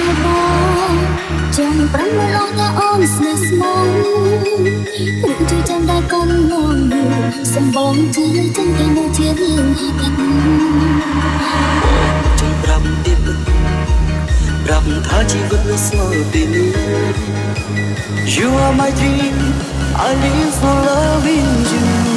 ហើយបងចង់ប្រាំមកលោកតាអូនស្នេហ៍ស្មងឬជួយចាំដែរកូនងងសម្បងជឿចឹងតែនៅជារឿងហត់ចង់ប្រាប់ទៀតប្រាប់ថាជីវិតនៅស្មើពីនេះ You are my dream I live for loving you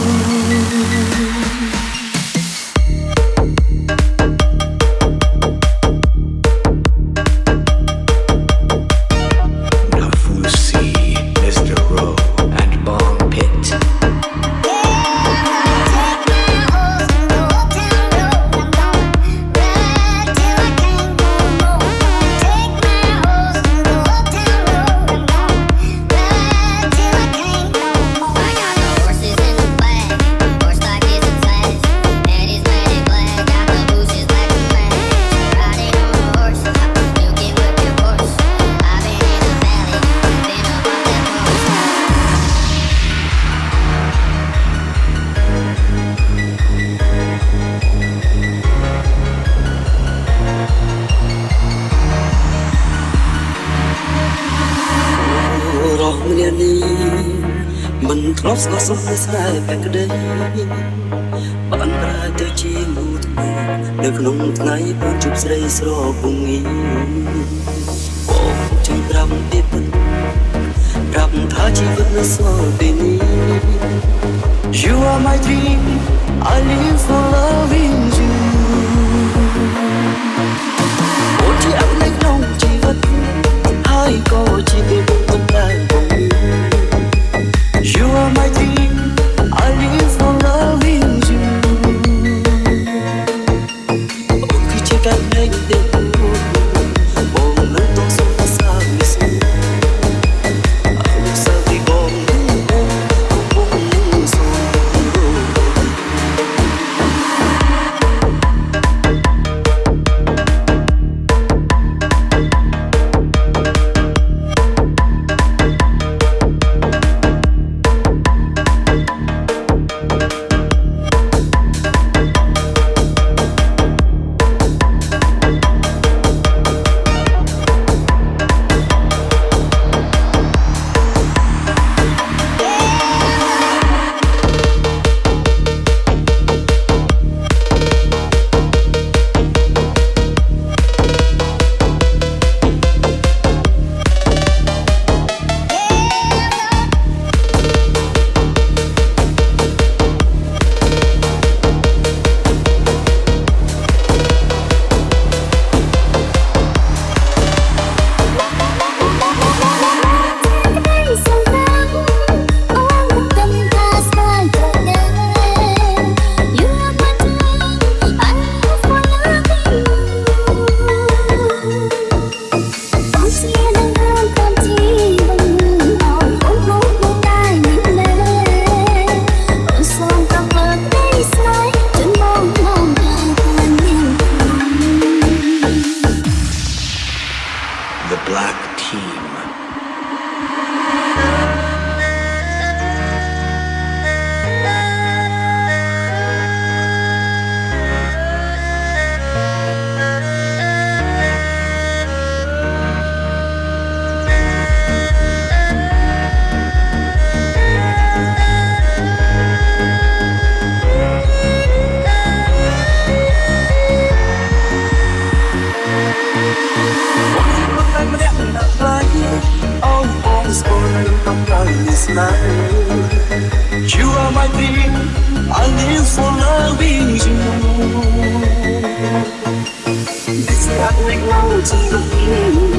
ធ្លាប់ស្គាល់សុខនៃស្នេហ៍តែក្តីបានប្រែទៅជាងូថ្មីនៅក្នុងថ្ងៃបានជួបស្រីស្រពងីបងចាំត្រាប់ទៀតប្រាប់ថាជីវិតនៅសល់ពេលនេះ You are my dream I live for loving cả mình để Black Team. life. You are my being, I live for loving you. This is how it goes to the